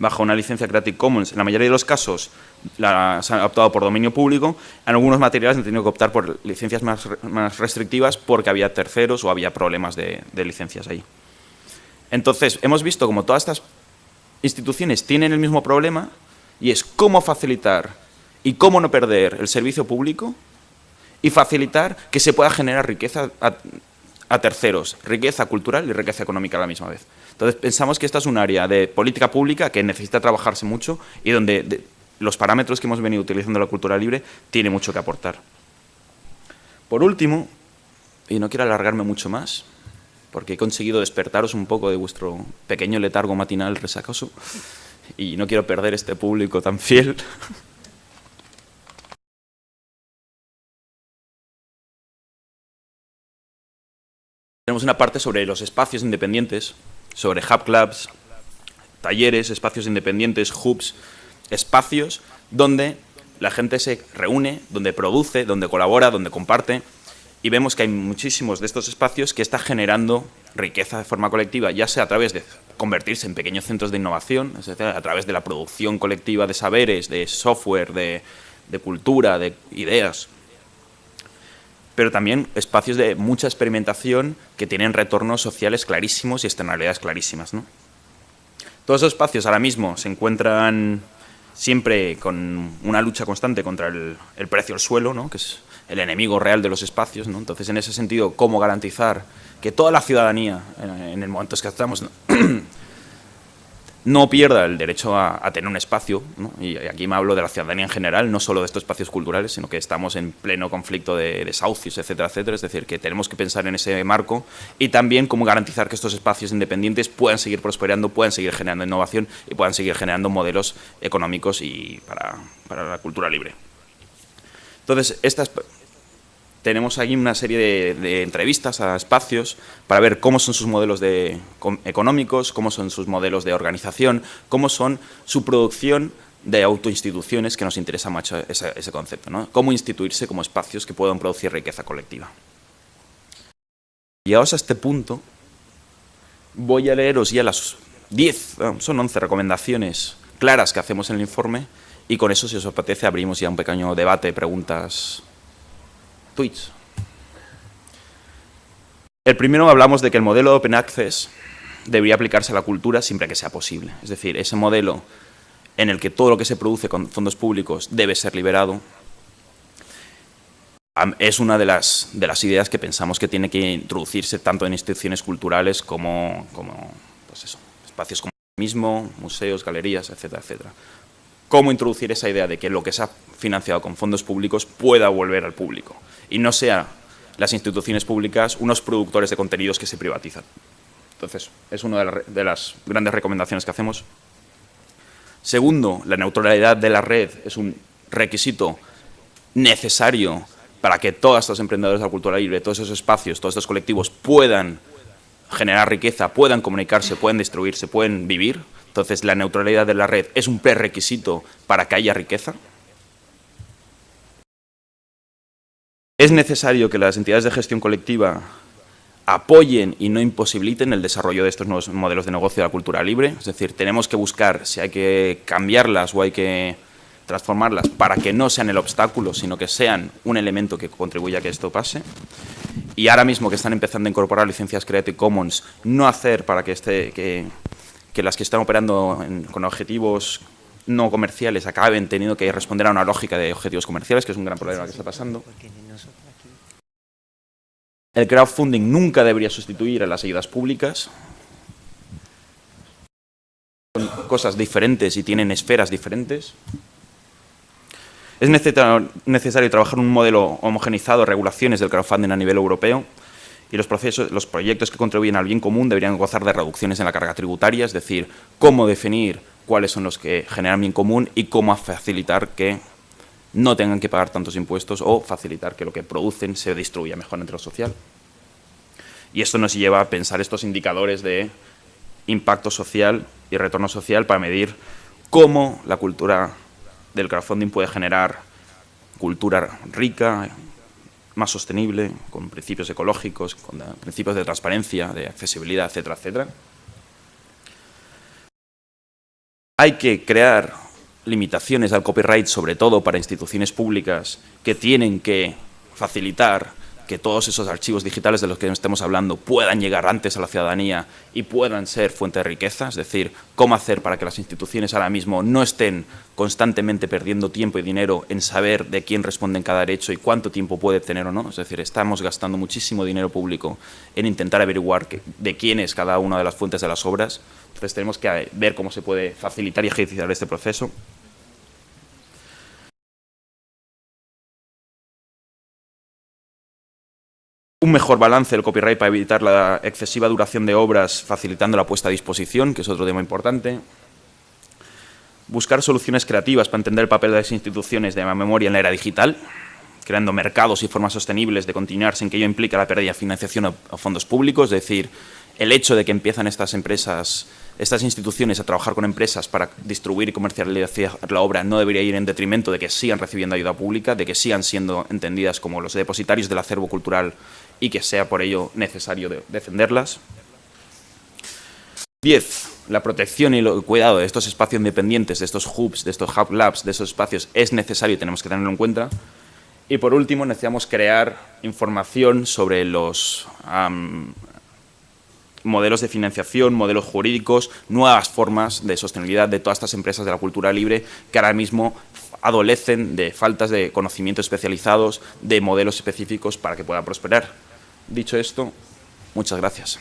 bajo una licencia Creative Commons. En la mayoría de los casos se han optado por dominio público. En algunos materiales han tenido que optar por licencias más, restrictivas porque había terceros o había problemas de, licencias ahí. Entonces, hemos visto como todas estas instituciones tienen el mismo problema y es cómo facilitar y cómo no perder el servicio público y facilitar que se pueda generar riqueza terceros, riqueza cultural y riqueza económica a la misma vez. Entonces pensamos que esta es un área de política pública que necesita trabajarse mucho y donde los parámetros que hemos venido utilizando la cultura libre tiene mucho que aportar. Por último, y no quiero alargarme mucho más, porque he conseguido despertaros un poco de vuestro pequeño letargo matinal resacoso y no quiero perder este público tan fiel. Una parte sobre los espacios independientes, sobre hub clubs, talleres, espacios independientes, hubs, espacios donde la gente se reúne, donde produce, donde colabora, donde comparte, y vemos que hay muchísimos de estos espacios que están generando riqueza de forma colectiva, ya sea a través de convertirse en pequeños centros de innovación, a través de la producción colectiva de saberes, de software, de, cultura, de ideas, pero también espacios de mucha experimentación que tienen retornos sociales clarísimos y externalidades clarísimas. Todos esos espacios ahora mismo se encuentran siempre con una lucha constante contra el, precio del suelo, ¿no? que es el enemigo real de los espacios. ¿no? Entonces, en ese sentido, ¿cómo garantizar que toda la ciudadanía, en, el momento en que estamos, no pierda el derecho a, tener un espacio, y aquí me hablo de la ciudadanía en general, no solo de estos espacios culturales, sino que estamos en pleno conflicto de desahucios, etcétera, etcétera, es decir, que tenemos que pensar en ese marco y también cómo garantizar que estos espacios independientes puedan seguir prosperando, puedan seguir generando innovación y puedan seguir generando modelos económicos y para, para la cultura libre. Entonces, estas tenemos ahí una serie de, entrevistas a espacios para ver cómo son sus modelos de, económicos, cómo son sus modelos de organización, cómo son su producción de autoinstituciones, que nos interesa mucho ese, concepto, ¿no? Cómo instituirse como espacios que puedan producir riqueza colectiva. Llegados a este punto, voy a leeros ya las 10, son 11 recomendaciones claras que hacemos en el informe y con eso, si os apetece, abrimos ya un pequeño debate, preguntas El primero hablamos de que el modelo de Open Access debería aplicarse a la cultura siempre que sea posible. Es decir, ese modelo en el que todo lo que se produce con fondos públicos debe ser liberado, es una de las, de las ideas que pensamos que tiene que introducirse tanto en instituciones culturales como, como pues espacios como mismo, museos, galerías, etcétera, etcétera. Cómo introducir esa idea de que lo que se ha financiado con fondos públicos pueda volver al público y no sea las instituciones públicas unos productores de contenidos que se privatizan. Entonces, es una de las grandes recomendaciones que hacemos. Segundo, la neutralidad de la red es un requisito necesario para que todos estos emprendedores de la cultura libre, todos esos espacios, todos estos colectivos puedan generar riqueza, puedan comunicarse, puedan distribuirse, pueden vivir. Entonces, la neutralidad de la red es un prerequisito para que haya riqueza. Es necesario que las entidades de gestión colectiva apoyen y no imposibiliten el desarrollo de estos nuevos modelos de negocio de la cultura libre. Es decir, tenemos que buscar si hay que cambiarlas o hay que transformarlas para que no sean el obstáculo, sino que sean un elemento que contribuya a que esto pase. Y ahora mismo que están empezando a incorporar licencias Creative Commons, no hacer para que, este, que, las que están operando con objetivos no comerciales acaben teniendo que responder a una lógica de objetivos comerciales, que es un gran problema que está pasando. El crowdfunding nunca debería sustituir a las ayudas públicas. Son cosas diferentes y tienen esferas diferentes. Es necesario trabajar un modelo homogenizado de regulaciones del crowdfunding a nivel europeo y los, procesos, los proyectos que contribuyen al bien común deberían gozar de reducciones en la carga tributaria, es decir, cómo definir cuáles son los que generan bien común y cómo facilitar que no tengan que pagar tantos impuestos o facilitar que lo que producen se distribuya mejor entre lo social. Y esto nos lleva a pensar estos indicadores de impacto social y retorno social para medir cómo la cultura del crowdfunding puede generar cultura rica, más sostenible, con principios ecológicos, con principios de transparencia, de accesibilidad, etcétera, etcétera. Hay que crear limitaciones al copyright, sobre todo para instituciones públicas que tienen que facilitar que todos esos archivos digitales de los que estemos hablando puedan llegar antes a la ciudadanía y puedan ser fuente de riqueza, es decir, cómo hacer para que las instituciones ahora mismo no estén constantemente perdiendo tiempo y dinero en saber de quién responde en cada derecho y cuánto tiempo puede tener o no, es decir, estamos gastando muchísimo dinero público en intentar averiguar de quién es cada una de las fuentes de las obras, entonces tenemos que ver cómo se puede facilitar y ejercitar este proceso. Un mejor balance del copyright para evitar la excesiva duración de obras, facilitando la puesta a disposición, que es otro tema importante. Buscar soluciones creativas para entender el papel de las instituciones de la memoria en la era digital, creando mercados y formas sostenibles de continuar sin que ello implique la pérdida de financiación a fondos públicos, es decir, el hecho de que empiezan estas empresas, estas instituciones a trabajar con empresas para distribuir y comercializar la obra no debería ir en detrimento de que sigan recibiendo ayuda pública, de que sigan siendo entendidas como los depositarios del acervo cultural y que sea por ello necesario defenderlas. 10. La protección y el cuidado de estos espacios independientes, de estos hubs, de estos hub labs, de esos espacios es necesario y tenemos que tenerlo en cuenta. Y por último, necesitamos crear información sobre los modelos de financiación, modelos jurídicos, nuevas formas de sostenibilidad de todas estas empresas de la cultura libre que ahora mismo adolecen de faltas de conocimientos especializados, de modelos específicos para que puedan prosperar. Dicho esto, muchas gracias.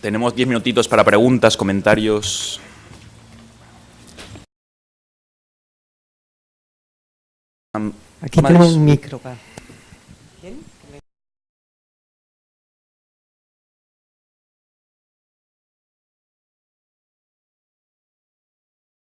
Tenemos diez minutitos para preguntas, comentarios. Aquí tenemos un micro.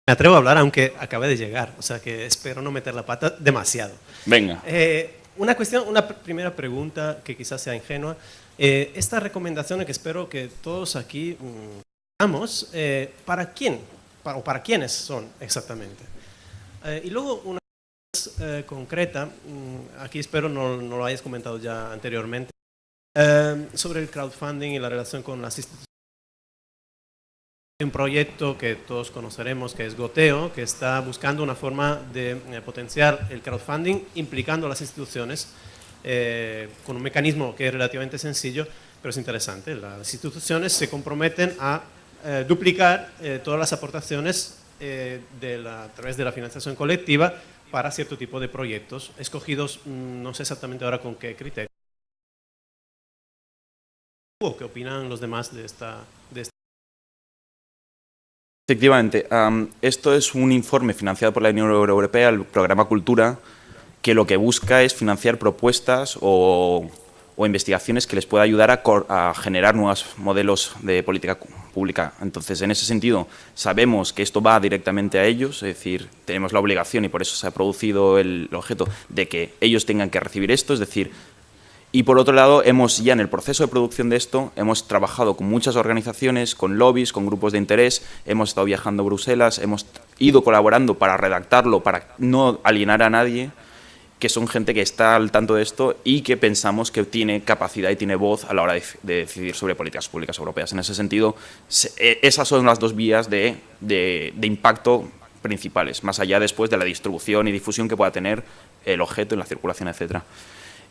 Me atrevo a hablar aunque acabe de llegar, o sea que espero no meter la pata demasiado. Venga. Eh, una cuestión, una primera pregunta que quizás sea ingenua. Eh, esta recomendación que espero que todos aquí mm, hagamos, eh, ¿para quién? Para, ¿O para quiénes son exactamente? y luego una más concreta, mm, aquí espero no, no, lo hayas comentado ya anteriormente, sobre el crowdfunding y la relación con las instituciones un proyecto que todos conoceremos que es Goteo, que está buscando una forma de eh, potenciar el crowdfunding implicando a las instituciones eh, con un mecanismo que es relativamente sencillo, pero es interesante. Las instituciones se comprometen a eh, duplicar todas las aportaciones a través de la financiación colectiva para cierto tipo de proyectos, escogidos mm, no sé exactamente ahora con qué criterio. ¿Qué opinan los demás de esta, de esta Efectivamente, esto es un informe financiado por la Unión Europea, el programa Cultura, que lo que busca es financiar propuestas o, investigaciones que les pueda ayudar a, generar nuevos modelos de política pública. Entonces, en ese sentido, sabemos que esto va directamente a ellos, es decir, tenemos la obligación y por eso se ha producido el objeto de que ellos tengan que recibir esto, es decir, y por otro lado, hemos ya en el proceso de producción de esto, hemos trabajado con muchas organizaciones, con lobbies, con grupos de interés, hemos estado viajando a Bruselas, hemos ido colaborando para redactarlo, para no alienar a nadie, que son gente que está al tanto de esto y que pensamos que tiene capacidad y tiene voz a la hora de, decidir sobre políticas públicas europeas. En ese sentido, e, esas son las dos vías de, de impacto principales, más allá después de la distribución y difusión que pueda tener el objeto en la circulación, etcétera.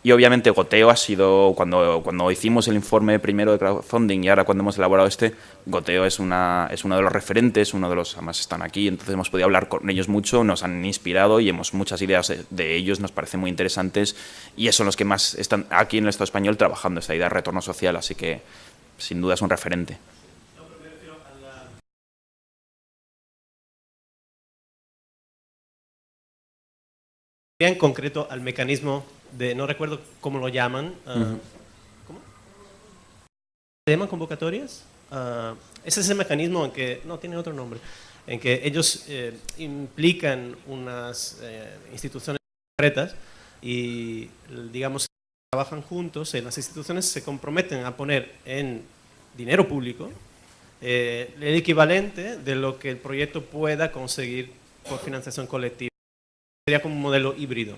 Y obviamente Goteo ha sido, cuando, cuando hicimos el informe primero de crowdfunding y ahora cuando hemos elaborado este, Goteo es, una, es uno de los referentes, uno de los, además están aquí, entonces hemos podido hablar con ellos mucho, nos han inspirado y hemos muchas ideas de, ellos, nos parecen muy interesantes y son los que más están aquí en el Estado español trabajando esta idea de retorno social, así que sin duda es un referente. En concreto al mecanismo de, no recuerdo cómo lo llaman, ah, ¿cómo? ¿Se llaman convocatorias? Uh, es ese mecanismo en que, no, tiene otro nombre, en que ellos eh, implican unas eh, instituciones concretas y, digamos, trabajan juntos, en las instituciones se comprometen a poner en dinero público el equivalente de lo que el proyecto pueda conseguir por financiación colectiva sería como un modelo híbrido.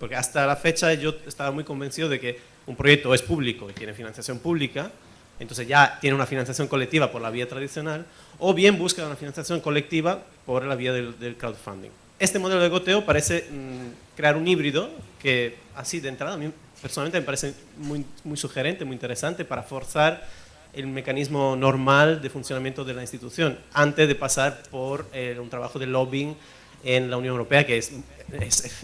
Porque hasta la fecha yo estaba muy convencido de que un proyecto es público y tiene financiación pública, entonces ya tiene una financiación colectiva por la vía tradicional, o bien busca una financiación colectiva por la vía del, crowdfunding. Este modelo de goteo parece mm, crear un híbrido que así de entrada a mí personalmente me parece muy, muy sugerente, muy interesante para forzar el mecanismo normal de funcionamiento de la institución antes de pasar por eh, un trabajo de lobbying en la Unión Europea, que es,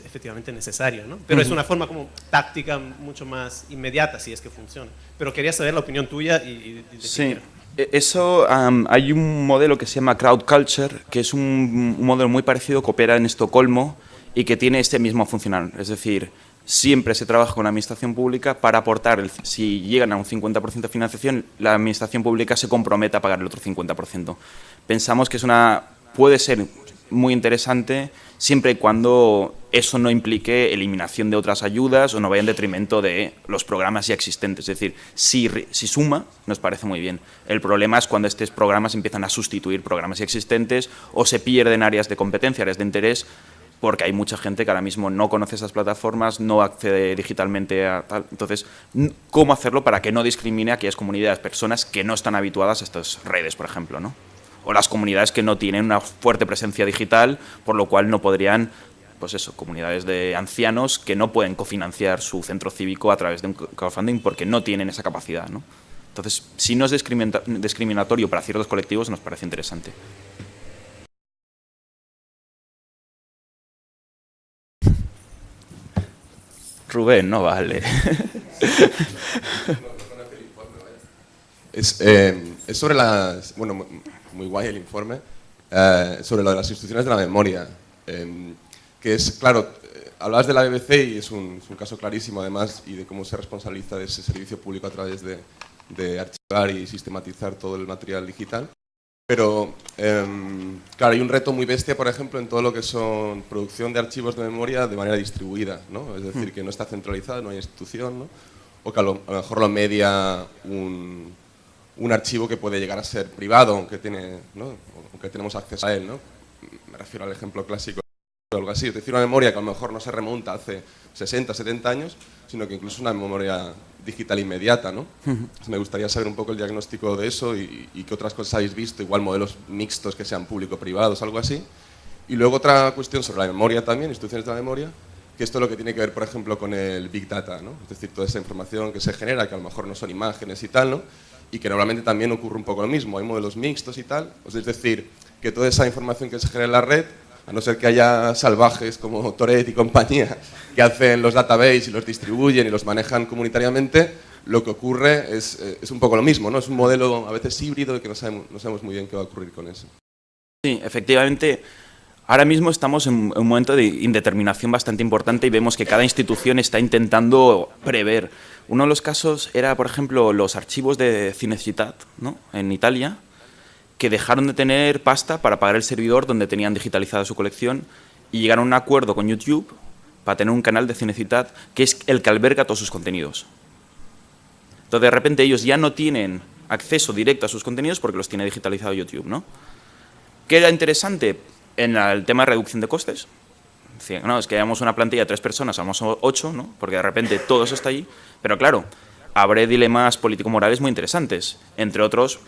efectivamente necesario, ¿no? Pero es una forma como táctica mucho más inmediata, si es que funciona. Pero quería saber la opinión tuya y... sí, e, eso, hay un modelo que se llama Crowd Culture, que es un, modelo muy parecido que opera en Estocolmo y que tiene este mismo funcional, es decir, siempre se trabaja con la administración pública para aportar, el, si llegan a un 50% de financiación, la administración pública se compromete a pagar el otro 50%. Pensamos que es una, puede ser muy interesante siempre y cuando eso no implique eliminación de otras ayudas o no vaya en detrimento de los programas ya existentes. Es decir, si, si suma, nos parece muy bien. El problema es cuando estos programas empiezan a sustituir programas ya existentes o se pierden áreas de competencia, áreas de interés, porque hay mucha gente que ahora mismo no conoce esas plataformas, no accede digitalmente a tal. Entonces, ¿cómo hacerlo para que no discrimine a aquellas comunidades, personas que no están habituadas a estas redes, por ejemplo? ¿no? O las comunidades que no tienen una fuerte presencia digital, por lo cual no podrían, pues eso, comunidades de ancianos que no pueden cofinanciar su centro cívico a través de un crowdfunding porque no tienen esa capacidad. ¿no? Entonces, si no es discriminatorio para ciertos colectivos, nos parece interesante. Rubén, no vale. Es, eh, es sobre las... Bueno, muy guay el informe, eh, sobre lo de las instituciones de la memoria. Em, que es, claro, eh, hablabas de la BBC y es un, caso clarísimo además y de cómo se responsabiliza de ese servicio público a través de, archivar y sistematizar todo el material digital. Pero, em, claro, hay un reto muy bestia, por ejemplo, en todo lo que son producción de archivos de memoria de manera distribuida, ¿no? Es decir, hmm. que no está centralizada, no hay institución, ¿no? O que a lo mejor lo media un, un archivo que puede llegar a ser privado, aunque, tiene, aunque tenemos acceso a él. ¿no? Me refiero al ejemplo clásico o algo así, es decir, una memoria que a lo mejor no se remonta hace 60, 70 años, sino que incluso una memoria digital inmediata. ¿no? me gustaría saber un poco el diagnóstico de eso y, qué otras cosas habéis visto, igual modelos mixtos que sean público-privados, algo así. Y luego otra cuestión sobre la memoria también, instituciones de la memoria, que esto es lo que tiene que ver, por ejemplo, con el Big Data, ¿no? es decir, toda esa información que se genera, que a lo mejor no son imágenes y tal, ¿no? Y que normalmente también ocurre un poco lo mismo, hay modelos mixtos y tal, es decir, que toda esa información que se genera en la red a no ser que haya salvajes como Toret y compañía que hacen los databases y los distribuyen y los manejan comunitariamente, lo que ocurre es, eh, es un poco lo mismo, ¿no? Es un modelo a veces híbrido y que no sabemos, no sabemos muy bien qué va a ocurrir con eso. Sí, efectivamente, ahora mismo estamos en un momento de indeterminación bastante importante y vemos que cada institución está intentando prever. Uno de los casos era, por ejemplo, los archivos de Cinecittà, ¿no? en Italia, que dejaron de tener pasta para pagar el servidor donde tenían digitalizada su colección y llegaron a un acuerdo con YouTube para tener un canal de Cinecittà que es el que alberga todos sus contenidos. Entonces, de repente, ellos ya no tienen acceso directo a sus contenidos porque los tiene digitalizado YouTube, ¿no? ¿Qué era interesante en el tema de reducción de costes? No, es que hayamos una plantilla de tres personas, somos ocho, ¿no? porque de repente todo eso está ahí. Pero claro, abre dilemas político-morales muy interesantes. Entre otros,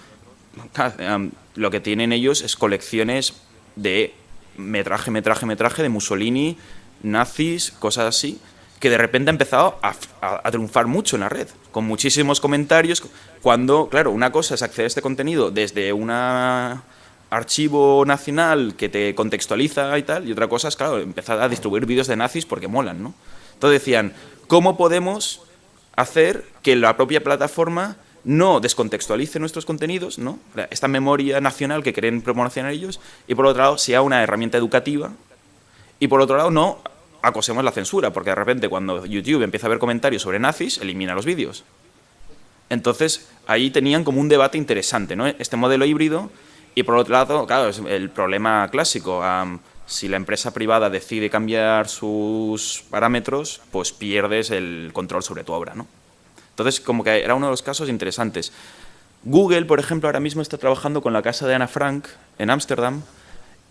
lo que tienen ellos es colecciones de metraje, metraje, metraje de Mussolini, nazis, cosas así, que de repente ha empezado a, a, triunfar mucho en la red, con muchísimos comentarios, cuando, claro, una cosa es acceder a este contenido desde una archivo nacional que te contextualiza y tal, y otra cosa es, claro, empezar a distribuir vídeos de nazis porque molan, ¿no? Entonces decían, ¿cómo podemos hacer que la propia plataforma no descontextualice nuestros contenidos, ¿no? esta memoria nacional que quieren promocionar ellos, y por otro lado sea una herramienta educativa, y por otro lado no acosemos la censura, porque de repente cuando YouTube empieza a ver comentarios sobre nazis, elimina los vídeos. Entonces, ahí tenían como un debate interesante, ¿no? Este modelo híbrido y por otro lado, claro, es el problema clásico. si la empresa privada decide cambiar sus parámetros, pues pierdes el control sobre tu obra. ¿no? Entonces, como que era uno de los casos interesantes. Google, por ejemplo, ahora mismo está trabajando con la casa de Ana Frank en Ámsterdam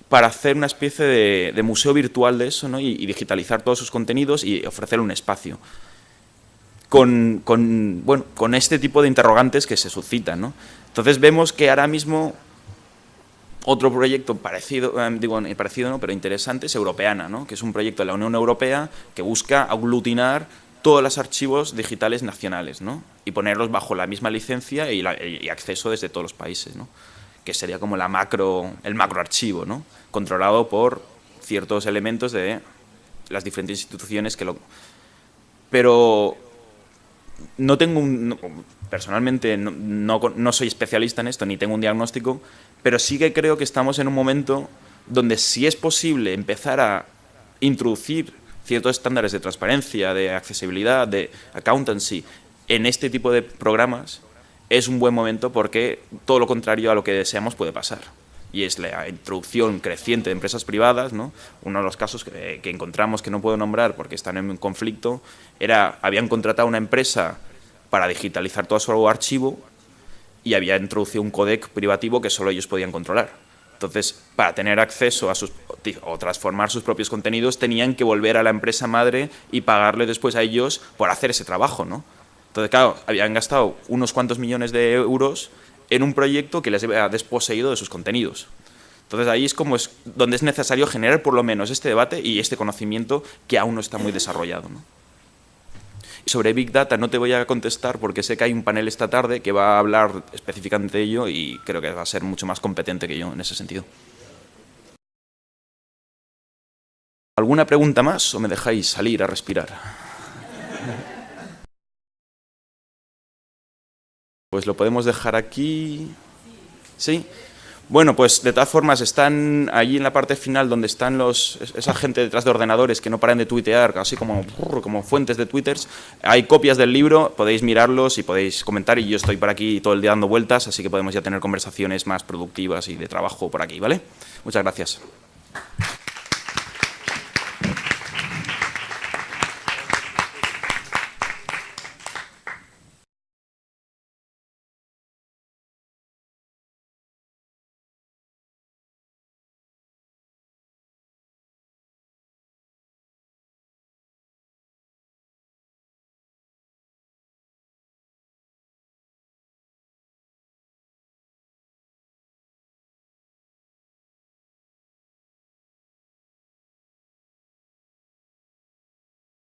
para hacer una especie de, museo virtual de eso ¿no? y, digitalizar todos sus contenidos y ofrecerle un espacio. Con, con, bueno, con este tipo de interrogantes que se suscitan. ¿no? Entonces vemos que ahora mismo otro proyecto parecido, eh, digo, parecido no, pero interesante es Europeana, ¿no? que es un proyecto de la Unión Europea que busca aglutinar todos los archivos digitales nacionales ¿no? y ponerlos bajo la misma licencia y, acceso desde todos los países, ¿no? que sería como la macro, el macroarchivo, ¿no? controlado por ciertos elementos de las diferentes instituciones que lo... Pero no tengo un, personalmente no, no, soy especialista en esto, ni tengo un diagnóstico, pero sí que creo que estamos en un momento donde sí es posible empezar a introducir ciertos estándares de transparencia, de accesibilidad, de accountancy en este tipo de programas, es un buen momento porque todo lo contrario a lo que deseamos puede pasar. Y es la introducción creciente de empresas privadas, ¿no? Uno de los casos que, que encontramos, que no puedo nombrar porque están en conflicto, era, habían contratado una empresa para digitalizar todo su archivo y había introducido un codec privativo que solo ellos podían controlar. Entonces, para tener acceso a sus, o transformar sus propios contenidos, tenían que volver a la empresa madre y pagarle después a ellos por hacer ese trabajo, ¿no? Entonces, claro, habían gastado unos cuantos millones de euros en un proyecto que les había desposeído de sus contenidos. Entonces, ahí es como es donde es necesario generar por lo menos este debate y este conocimiento que aún no está muy desarrollado, ¿no? Sobre Big Data no te voy a contestar porque sé que hay un panel esta tarde que va a hablar específicamente de ello y creo que va a ser mucho más competente que yo en ese sentido. ¿Alguna pregunta más o me dejáis salir a respirar? Pues lo podemos dejar aquí. ¿Sí? Bueno, pues de todas formas están allí en la parte final donde están los, esa gente detrás de ordenadores que no paran de tuitear, así como, como fuentes de twitters. Hay copias del libro, podéis mirarlos y podéis comentar y yo estoy por aquí todo el día dando vueltas, así que podemos ya tener conversaciones más productivas y de trabajo por aquí, ¿vale? Muchas gracias.